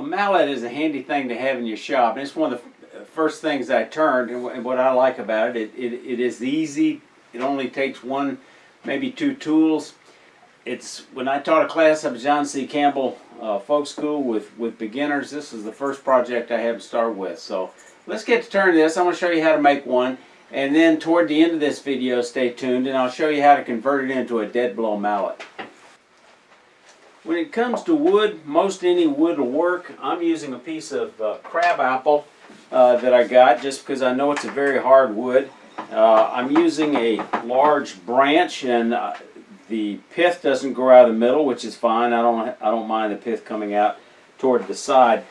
a mallet is a handy thing to have in your shop, and it's one of the first things I turned, and what I like about it, it, it, it is easy, it only takes one, maybe two tools. It's, when I taught a class up at John C. Campbell uh, Folk School with, with beginners, this is the first project I had to start with, so let's get to turn this, I'm gonna show you how to make one, and then toward the end of this video, stay tuned, and I'll show you how to convert it into a dead blow mallet. When it comes to wood, most any wood will work. I'm using a piece of uh, crab apple uh, that I got just because I know it's a very hard wood. Uh, I'm using a large branch and uh, the pith doesn't grow out of the middle, which is fine. I don't, I don't mind the pith coming out toward the side.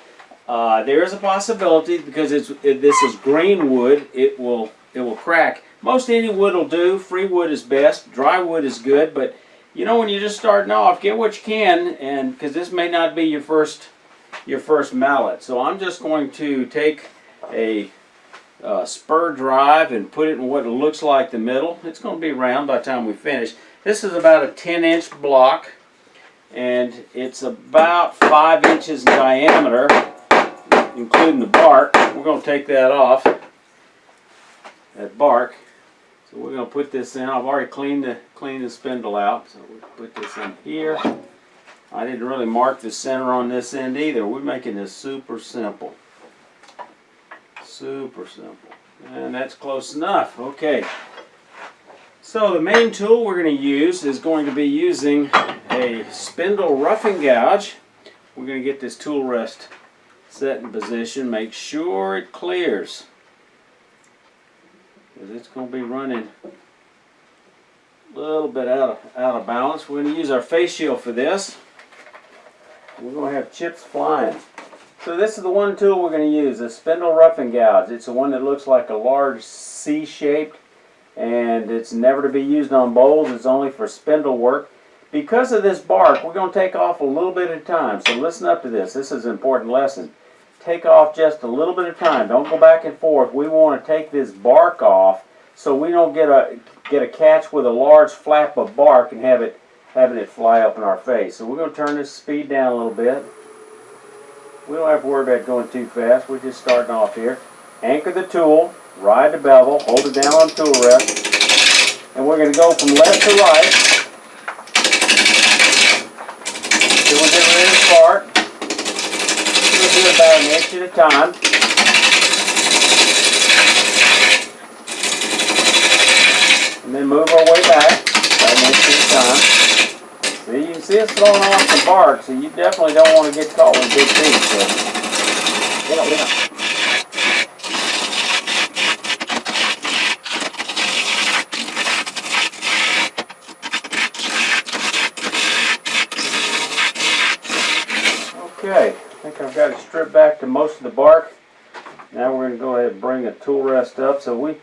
Uh, there is a possibility because it's, it, this is green wood, it will, it will crack. Most any wood will do. Free wood is best. Dry wood is good, but you know when you're just starting off get what you can and because this may not be your first your first mallet. So I'm just going to take a uh, spur drive and put it in what looks like the middle. It's going to be round by the time we finish. This is about a 10 inch block and it's about five inches in diameter including the bark. We're going to take that off that bark so we're going to put this in. I've already cleaned the cleaned the spindle out. So we put this in here. I didn't really mark the center on this end either. We're making this super simple. Super simple. And that's close enough. Okay. So the main tool we're going to use is going to be using a spindle roughing gouge. We're going to get this tool rest set in position. Make sure it clears because it's going to be running a little bit out of, out of balance. We're going to use our face shield for this. We're going to have chips flying. So this is the one tool we're going to use, a spindle roughing gouge. It's the one that looks like a large C-shaped and it's never to be used on bowls. It's only for spindle work. Because of this bark, we're going to take off a little bit at a time. So listen up to this. This is an important lesson take off just a little bit of time. Don't go back and forth. We want to take this bark off so we don't get a get a catch with a large flap of bark and have it having it fly up in our face. So we're going to turn this speed down a little bit. We don't have to worry about going too fast. We're just starting off here. Anchor the tool, ride the bevel, hold it down on tool rest, and we're going to go from left to right. Until we get ready to start do about an inch at a time. And then move our way back an inch at a time. See, you can see it's throwing off the bark, so you definitely don't want to get caught with big teeth. So, yeah, yeah. Okay, I think I've got it to most of the bark. Now we're going to go ahead and bring the tool rest up. So we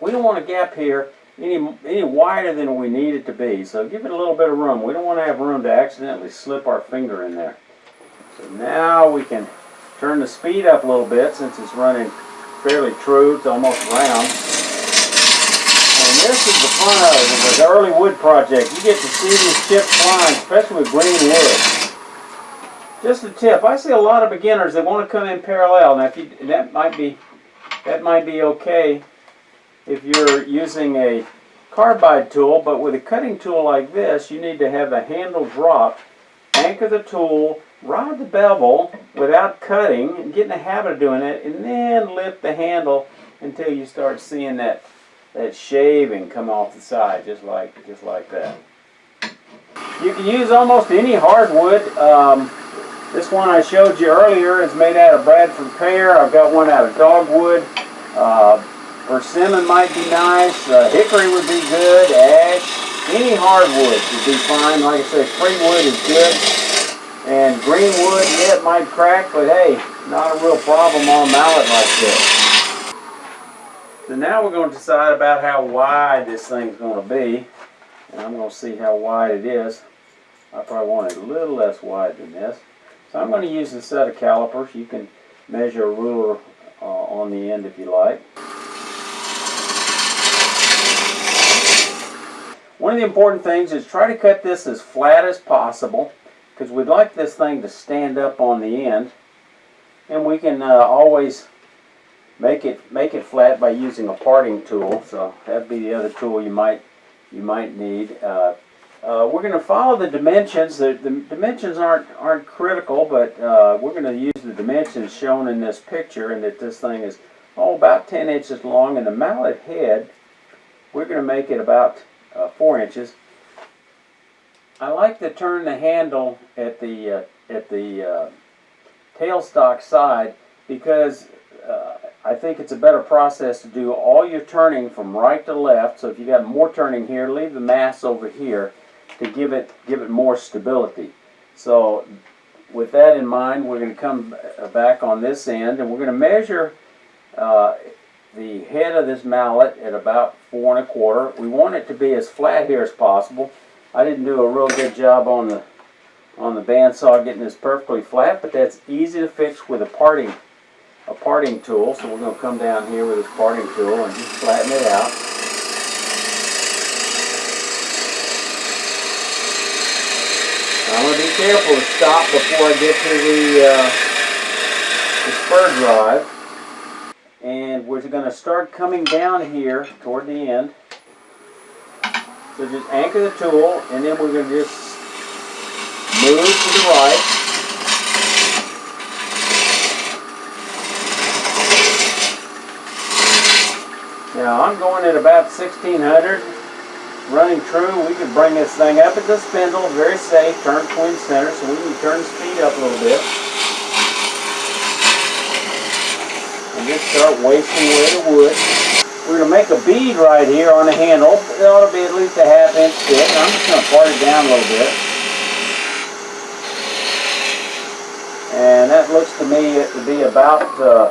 we don't want a gap here any any wider than we need it to be. So give it a little bit of room. We don't want to have room to accidentally slip our finger in there. So now we can turn the speed up a little bit since it's running fairly true. It's almost round. And this is the fun of it, the early wood project. You get to see these chips flying, especially with green wood. Just a tip. I see a lot of beginners that want to come in parallel. Now, if you, that might be that might be okay if you're using a carbide tool, but with a cutting tool like this, you need to have the handle drop, anchor the tool, ride the bevel without cutting, and get in the habit of doing it, and then lift the handle until you start seeing that that shaving come off the side, just like just like that. You can use almost any hardwood. Um, this one I showed you earlier is made out of Bradford pear. I've got one out of dogwood. Uh, persimmon might be nice. Uh, hickory would be good. Ash. Any hardwood would be fine. Like I said, free wood is good. And green wood, yeah, it might crack, but hey, not a real problem on a mallet like this. So now we're going to decide about how wide this thing's going to be. And I'm going to see how wide it is. I probably want it a little less wide than this. So I'm going to use a set of calipers. You can measure a ruler uh, on the end if you like. One of the important things is try to cut this as flat as possible because we'd like this thing to stand up on the end. And we can uh, always make it make it flat by using a parting tool. So that'd be the other tool you might you might need. Uh, uh, we're going to follow the dimensions. The, the dimensions aren't aren't critical, but uh, we're going to use the dimensions shown in this picture, and that this thing is oh about 10 inches long, and the mallet head we're going to make it about uh, four inches. I like to turn the handle at the uh, at the uh, tailstock side because uh, I think it's a better process to do all your turning from right to left. So if you got more turning here, leave the mass over here to give it give it more stability. So with that in mind, we're going to come back on this end and we're going to measure uh, the head of this mallet at about four and a quarter. We want it to be as flat here as possible. I didn't do a real good job on the on the bandsaw getting this perfectly flat, but that's easy to fix with a parting a parting tool. So we're going to come down here with this parting tool and just flatten it out. I'm going to be careful to stop before I get to the, uh, the spur drive. And we're going to start coming down here toward the end. So just anchor the tool and then we're going to just move to the right. Now I'm going at about 1600 running true. We can bring this thing up at the spindle, very safe, turn twin center, so we can turn the speed up a little bit. And just start wasting away the wood. We're going to make a bead right here on the handle. It ought to be at least a half inch thick. I'm just going to part it down a little bit. And that looks to me to be about uh,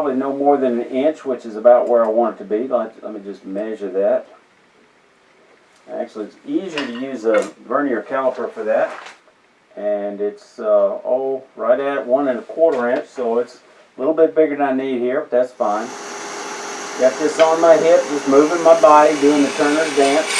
probably no more than an inch, which is about where I want it to be. Let, let me just measure that. Actually, it's easier to use a vernier caliper for that. And it's, uh, oh, right at one and a quarter inch, so it's a little bit bigger than I need here, but that's fine. Got this on my hip, just moving my body, doing the turner's dance.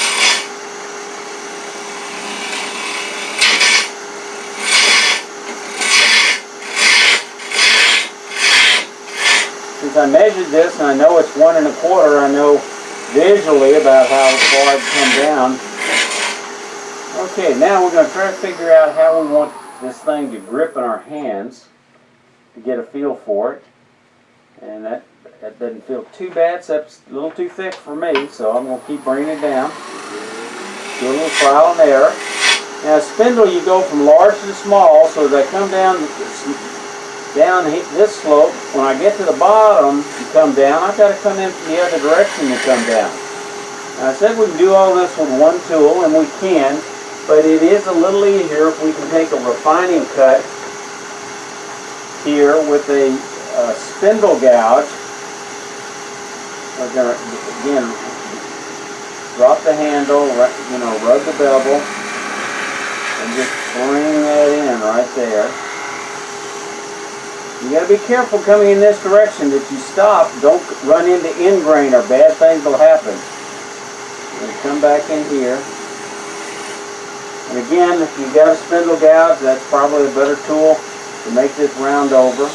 I measured this and I know it's one and a quarter, I know visually about how far it come down. Okay, now we're going to try to figure out how we want this thing to grip in our hands to get a feel for it. And that, that doesn't feel too bad, except a little too thick for me, so I'm going to keep bringing it down. Do a little trial and error. Now spindle you go from large to small, so as I come down down this slope, when I get to the bottom and come down, I've got to come in from the other direction to come down. I said we can do all this with one tool, and we can, but it is a little easier if we can take a refining cut here with a uh, spindle gouge. We're going to, again, drop the handle, you know, rub the bevel, and just bring that in right there. You got to be careful coming in this direction that you stop. Don't run into end grain or bad things will happen. Come back in here. And again, if you've got a spindle gouge, that's probably a better tool to make this round over.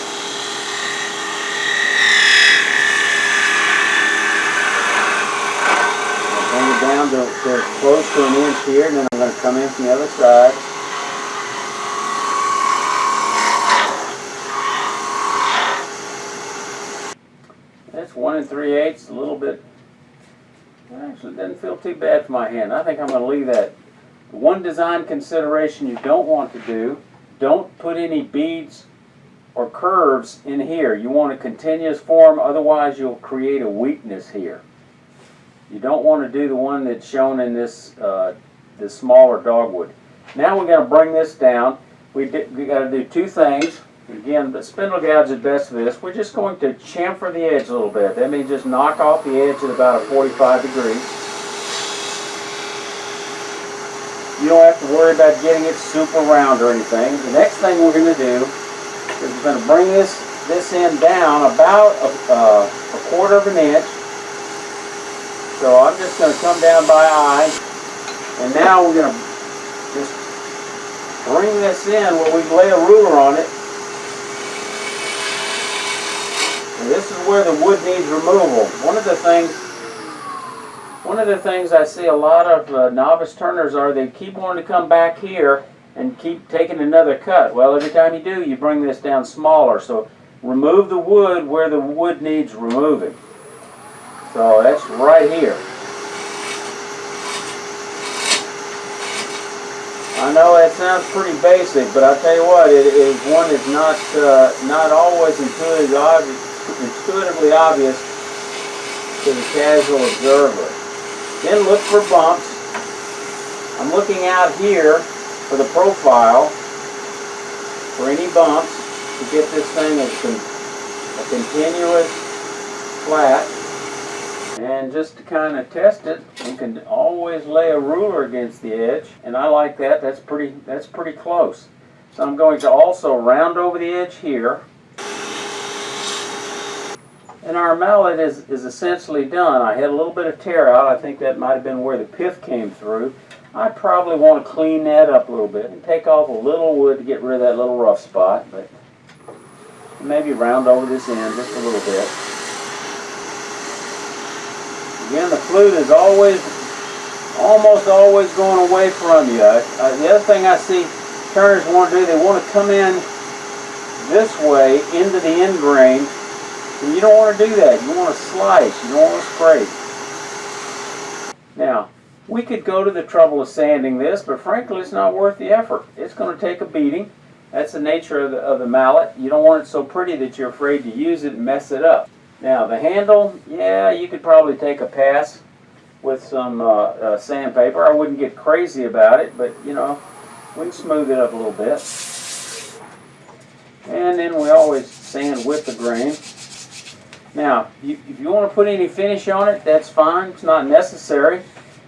Bring it down to, to close to an inch here, and then I'm going to come in from the other side. That's one and three eighths, a little bit. Actually, doesn't feel too bad for my hand. I think I'm going to leave that. One design consideration you don't want to do don't put any beads or curves in here. You want a continuous form, otherwise you'll create a weakness here. You don't want to do the one that's shown in this, uh, this smaller dogwood. Now we're going to bring this down. We, we got to do two things. Again, the spindle gouge is best for this. We're just going to chamfer the edge a little bit. That means just knock off the edge at about a 45 degrees. You don't have to worry about getting it super round or anything. The next thing we're going to do is we're going to bring this, this end down about a, uh, a quarter of an inch. So I'm just going to come down by eye. And now we're going to just bring this in where we lay a ruler on it. And this is where the wood needs removal. One of the things, one of the things I see a lot of uh, novice turners are they keep wanting to come back here and keep taking another cut. Well, every time you do, you bring this down smaller. So remove the wood where the wood needs removing. So that's right here. I know that sounds pretty basic, but I'll tell you what, it is one that's not uh, not always intuitively intuitively obvious to the casual observer. Then look for bumps. I'm looking out here for the profile for any bumps to get this thing con a continuous flat. And just to kind of test it, you can always lay a ruler against the edge, and I like that. That's pretty. That's pretty close. So I'm going to also round over the edge here. And our mallet is, is essentially done. I had a little bit of tear out. I think that might have been where the pith came through. I probably want to clean that up a little bit and take off a little wood to get rid of that little rough spot. But maybe round over this end just a little bit. Again, the flute is always, almost always going away from you. Uh, the other thing I see turners want to do, they want to come in this way into the end grain. And you don't want to do that. You want to slice. You don't want to scrape. Now, we could go to the trouble of sanding this, but frankly, it's not worth the effort. It's going to take a beating. That's the nature of the, of the mallet. You don't want it so pretty that you're afraid to use it and mess it up. Now, the handle, yeah, you could probably take a pass with some uh, uh, sandpaper. I wouldn't get crazy about it, but, you know, we can smooth it up a little bit. And then we always sand with the grain. Now, you, if you want to put any finish on it, that's fine. It's not necessary.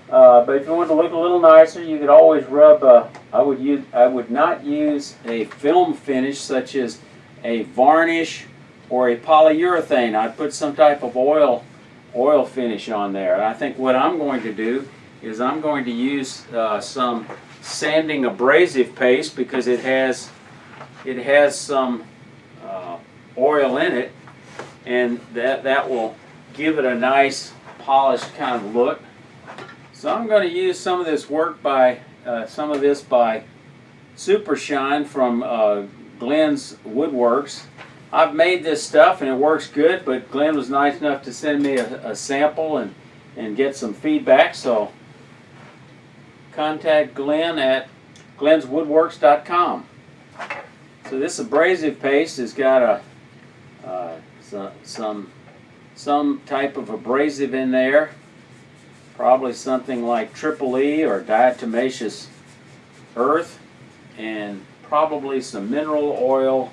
Uh, but if you want to look a little nicer, you could always rub. Uh, I would use. I would not use a film finish such as a varnish or a polyurethane. I'd put some type of oil oil finish on there. And I think what I'm going to do is I'm going to use uh, some sanding abrasive paste because it has it has some uh, oil in it, and that that will give it a nice polished kind of look. So I'm going to use some of this work by, uh, some of this by Super Shine from uh, Glenn's Woodworks. I've made this stuff and it works good, but Glenn was nice enough to send me a, a sample and, and get some feedback, so contact Glenn at glenswoodworks.com. So this abrasive paste has got a uh, some, some some type of abrasive in there probably something like triple E or diatomaceous earth and probably some mineral oil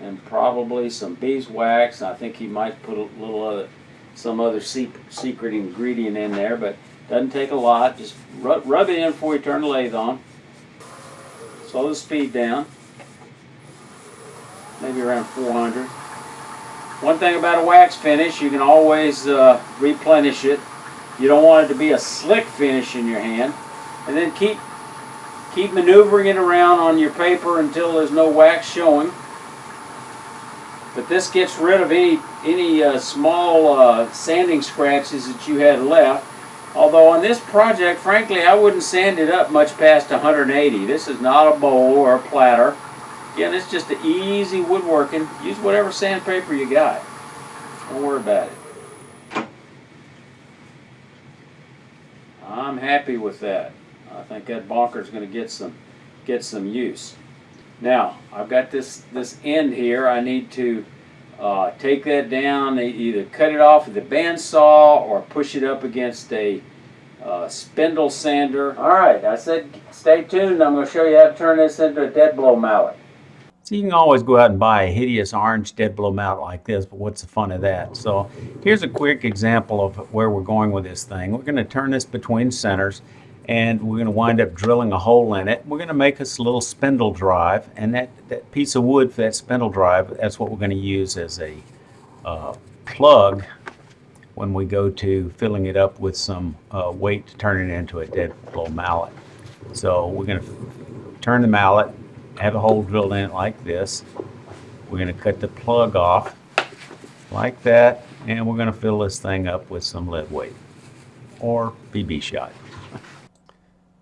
and probably some beeswax. I think he might put a little other, some other secret ingredient in there, but doesn't take a lot. Just rub, rub it in before you turn the lathe on. Slow the speed down, maybe around 400. One thing about a wax finish, you can always uh, replenish it you don't want it to be a slick finish in your hand. And then keep keep maneuvering it around on your paper until there's no wax showing. But this gets rid of any any uh, small uh, sanding scratches that you had left. Although on this project, frankly, I wouldn't sand it up much past 180. This is not a bowl or a platter. Again, it's just an easy woodworking. Use whatever sandpaper you got. Don't worry about it. I'm happy with that. I think that bonker is going to get some get some use. Now I've got this this end here. I need to uh, take that down. Either cut it off with a bandsaw or push it up against a uh, spindle sander. All right, I said stay tuned. I'm going to show you how to turn this into a dead blow mallet. So you can always go out and buy a hideous orange dead blow mallet like this, but what's the fun of that? So here's a quick example of where we're going with this thing. We're going to turn this between centers and we're going to wind up drilling a hole in it. We're going to make us a little spindle drive and that, that piece of wood for that spindle drive, that's what we're going to use as a uh, plug when we go to filling it up with some uh, weight to turn it into a dead blow mallet. So we're going to turn the mallet, have a hole drilled in it like this. We're going to cut the plug off like that, and we're going to fill this thing up with some lead weight or BB shot.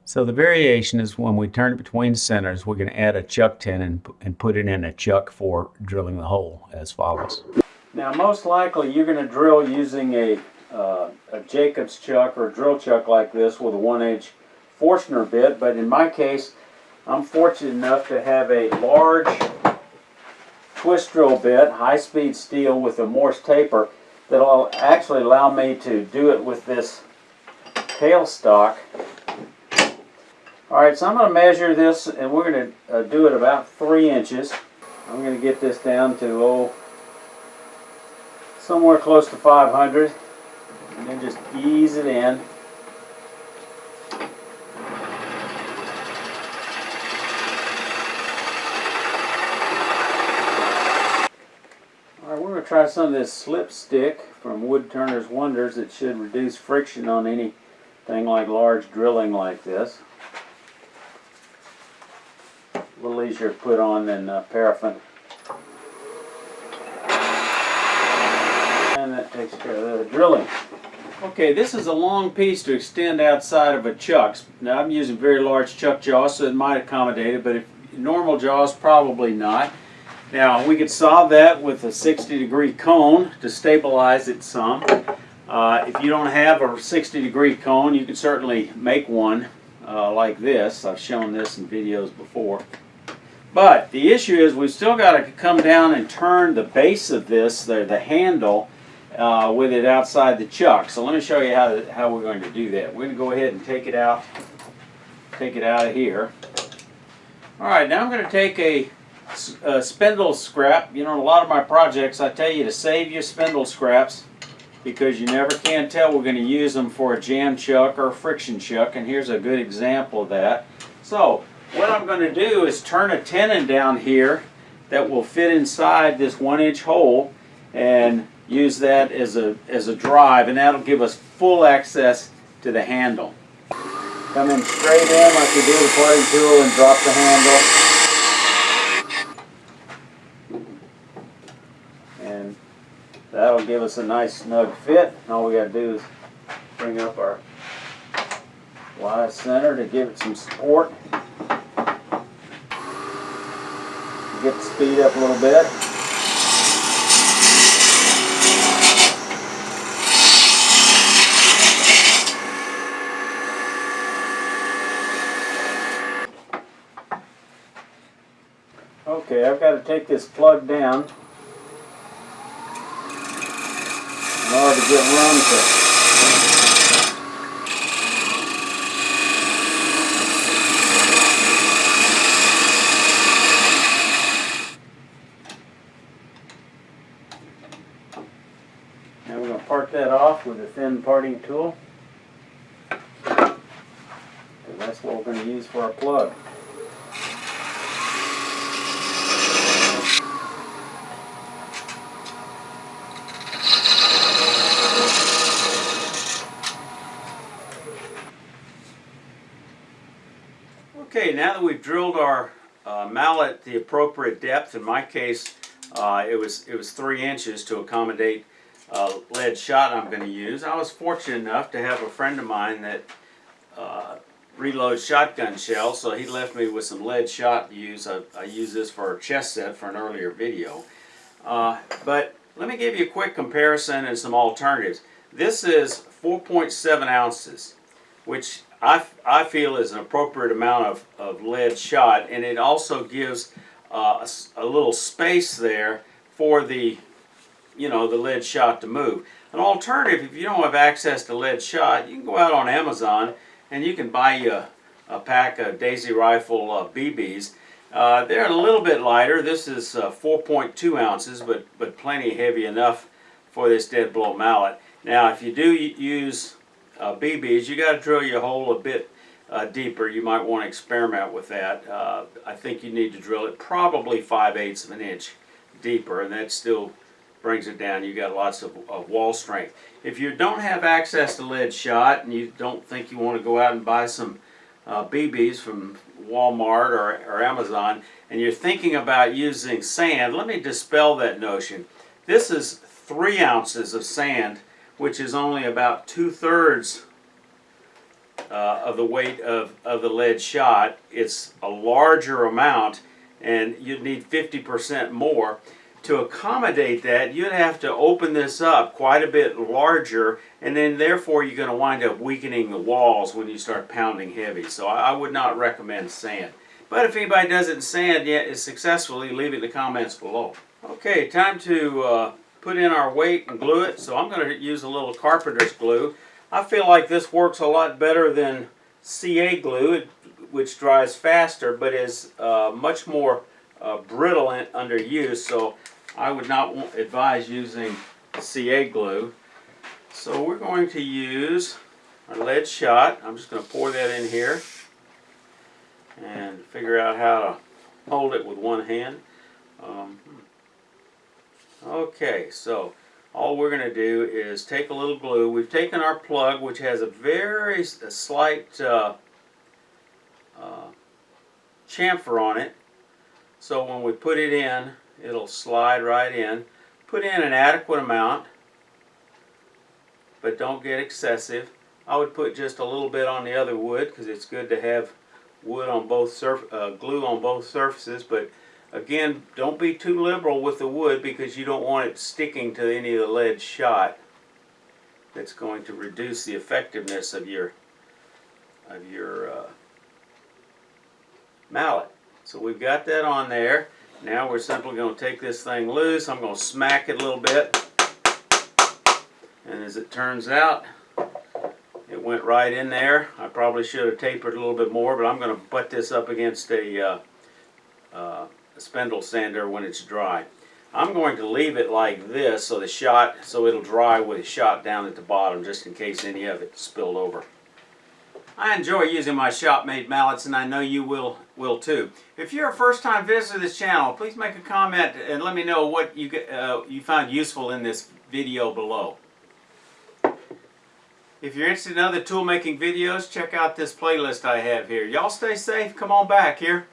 So the variation is when we turn it between centers, we're going to add a chuck tenon and, and put it in a chuck for drilling the hole as follows. Now most likely you're going to drill using a, uh, a Jacobs chuck or a drill chuck like this with a 1 inch Forstner bit, but in my case I'm fortunate enough to have a large twist drill bit, high speed steel with a Morse taper that'll actually allow me to do it with this tailstock. Alright, so I'm going to measure this and we're going to uh, do it about 3 inches. I'm going to get this down to, oh, somewhere close to 500 and then just ease it in. Alright, we're going to try some of this slip stick from Wood Turner's Wonders It should reduce friction on anything like large drilling like this. A little easier to put on than uh, paraffin. And that takes care of the drilling. Okay, this is a long piece to extend outside of a chuck. Now I'm using very large chuck jaws, so it might accommodate it, but if normal jaws, probably not. Now we could solve that with a 60 degree cone to stabilize it some. Uh, if you don't have a 60 degree cone, you can certainly make one uh, like this. I've shown this in videos before. But the issue is we've still got to come down and turn the base of this, the, the handle, uh, with it outside the chuck. So let me show you how, to, how we're going to do that. We're going to go ahead and take it out, take it out of here. Alright, now I'm going to take a, a uh, spindle scrap. You know, a lot of my projects I tell you to save your spindle scraps because you never can tell we're going to use them for a jam chuck or a friction chuck and here's a good example of that. So what I'm going to do is turn a tenon down here that will fit inside this one inch hole and use that as a, as a drive and that'll give us full access to the handle. Come in straight in like we do the parting tool and drop the handle. And that'll give us a nice snug fit. All we gotta do is bring up our Y center to give it some support. Get the speed up a little bit. Okay, I've got to take this plug down to get to. Now we're going to part that off with a thin parting tool. And that's what we're going to use for our plug. Okay, now that we've drilled our uh, mallet the appropriate depth, in my case uh, it was it was three inches to accommodate uh, lead shot I'm going to use. I was fortunate enough to have a friend of mine that uh, reloads shotgun shells, so he left me with some lead shot to use. I, I used this for a chest set for an earlier video. Uh, but let me give you a quick comparison and some alternatives. This is 4.7 ounces, which I, I feel is an appropriate amount of, of lead shot, and it also gives uh, a, a little space there for the you know, the lead shot to move. An alternative, if you don't have access to lead shot, you can go out on Amazon and you can buy you a, a pack of Daisy Rifle uh, BBs. Uh, they're a little bit lighter. This is uh, 4.2 ounces, but, but plenty heavy enough for this dead blow mallet. Now, if you do use uh, BBs, you got to drill your hole a bit uh, deeper. You might want to experiment with that. Uh, I think you need to drill it probably 5 eighths of an inch deeper, and that still brings it down. You got lots of, of, wall strength. If you don't have access to lead shot and you don't think you want to go out and buy some uh, BBs from Walmart or, or Amazon and you're thinking about using sand, let me dispel that notion. This is three ounces of sand, which is only about two thirds uh, of the weight of, of the lead shot. It's a larger amount and you'd need 50% more. To accommodate that, you'd have to open this up quite a bit larger and then therefore you're going to wind up weakening the walls when you start pounding heavy. So I, I would not recommend sand. But if anybody does it in sand yet is successfully, leave it in the comments below. Okay, time to uh, put in our weight and glue it. So I'm going to use a little carpenter's glue. I feel like this works a lot better than CA glue, which dries faster but is uh, much more uh, brittle in, under use. So I would not advise using CA glue. So we're going to use our lead shot. I'm just going to pour that in here and figure out how to hold it with one hand. Um, okay, so all we're going to do is take a little glue. We've taken our plug, which has a very a slight uh, uh, chamfer on it. So when we put it in, it'll slide right in. Put in an adequate amount, but don't get excessive. I would put just a little bit on the other wood because it's good to have wood on both surf uh, glue on both surfaces. But again, don't be too liberal with the wood because you don't want it sticking to any of the lead shot. That's going to reduce the effectiveness of your of your uh, mallet. So we've got that on there. Now we're simply going to take this thing loose. I'm going to smack it a little bit. And as it turns out, it went right in there. I probably should have tapered a little bit more, but I'm going to butt this up against a, uh, a spindle sander when it's dry. I'm going to leave it like this so the shot, so it'll dry with the shot down at the bottom just in case any of it spilled over. I enjoy using my shop-made mallets and I know you will will too. If you're a first-time visitor to this channel, please make a comment and let me know what you, uh, you found useful in this video below. If you're interested in other tool making videos, check out this playlist I have here. Y'all stay safe. Come on back here.